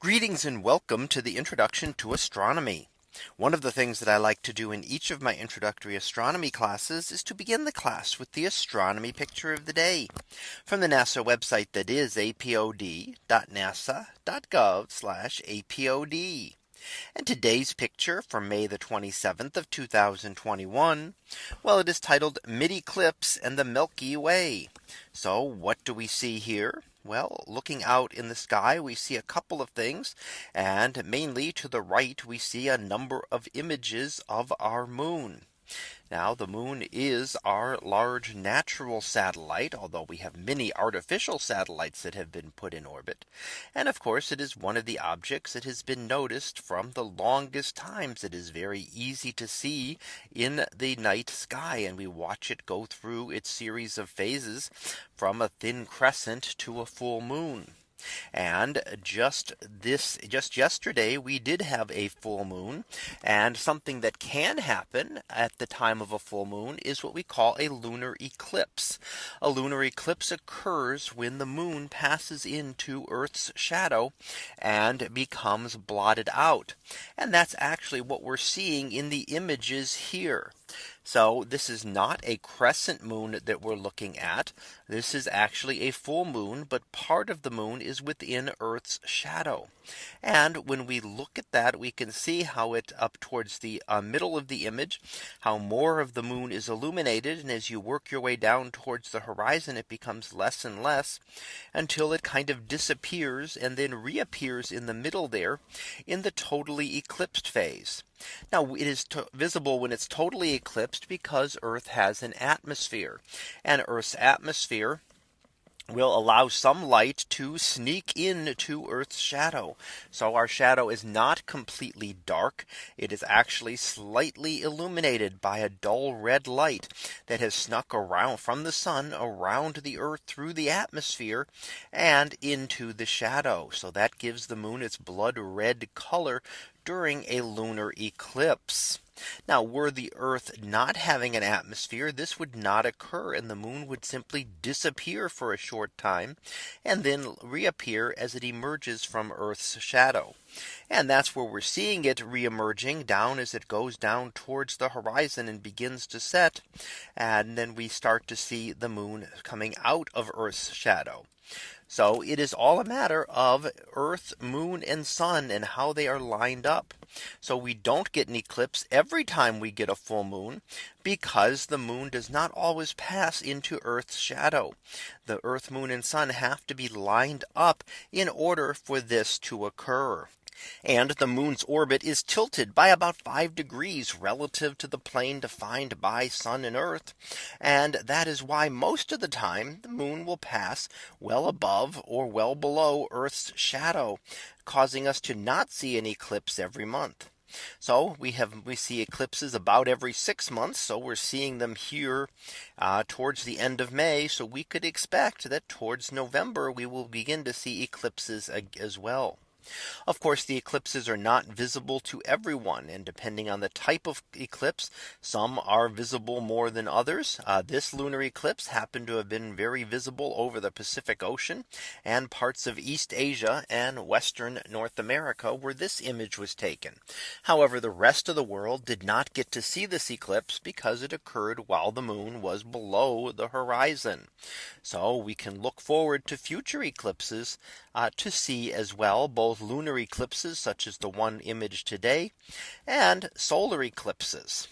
Greetings and welcome to the introduction to astronomy. One of the things that I like to do in each of my introductory astronomy classes is to begin the class with the astronomy picture of the day from the NASA website that is apod.nasa.gov apod. And today's picture from May the 27th of 2021. Well, it is titled mid eclipse and the Milky Way. So what do we see here? Well, looking out in the sky, we see a couple of things. And mainly to the right, we see a number of images of our moon. Now the moon is our large natural satellite, although we have many artificial satellites that have been put in orbit. And of course, it is one of the objects that has been noticed from the longest times. It is very easy to see in the night sky and we watch it go through its series of phases from a thin crescent to a full moon. And just this just yesterday, we did have a full moon. And something that can happen at the time of a full moon is what we call a lunar eclipse. A lunar eclipse occurs when the moon passes into Earth's shadow and becomes blotted out. And that's actually what we're seeing in the images here. So this is not a crescent moon that we're looking at. This is actually a full moon, but part of the moon is within Earth's shadow. And when we look at that, we can see how it up towards the uh, middle of the image, how more of the moon is illuminated. And as you work your way down towards the horizon, it becomes less and less until it kind of disappears and then reappears in the middle there in the totally eclipsed phase. Now it is visible when it's totally eclipsed because Earth has an atmosphere and Earth's atmosphere will allow some light to sneak into Earth's shadow. So our shadow is not completely dark. It is actually slightly illuminated by a dull red light that has snuck around from the sun around the Earth through the atmosphere and into the shadow. So that gives the moon its blood red color during a lunar eclipse. Now were the Earth not having an atmosphere, this would not occur and the moon would simply disappear for a short time and then reappear as it emerges from Earth's shadow. And that's where we're seeing it reemerging down as it goes down towards the horizon and begins to set. And then we start to see the moon coming out of Earth's shadow. So it is all a matter of Earth, moon and sun and how they are lined up. So we don't get an eclipse every time we get a full moon because the moon does not always pass into Earth's shadow. The Earth, moon and sun have to be lined up in order for this to occur. And the moon's orbit is tilted by about 5 degrees relative to the plane defined by sun and earth. And that is why most of the time the moon will pass well above or well below Earth's shadow, causing us to not see an eclipse every month. So we have we see eclipses about every six months. So we're seeing them here uh, towards the end of May. So we could expect that towards November we will begin to see eclipses as well. Of course, the eclipses are not visible to everyone. And depending on the type of eclipse, some are visible more than others. Uh, this lunar eclipse happened to have been very visible over the Pacific Ocean and parts of East Asia and Western North America where this image was taken. However, the rest of the world did not get to see this eclipse because it occurred while the moon was below the horizon. So we can look forward to future eclipses uh, to see as well both lunar eclipses such as the one image today and solar eclipses.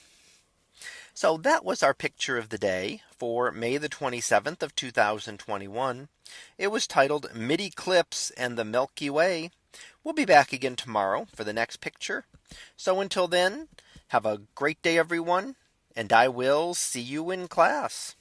So that was our picture of the day for May the 27th of 2021. It was titled mid eclipse and the Milky Way. We'll be back again tomorrow for the next picture. So until then, have a great day, everyone. And I will see you in class.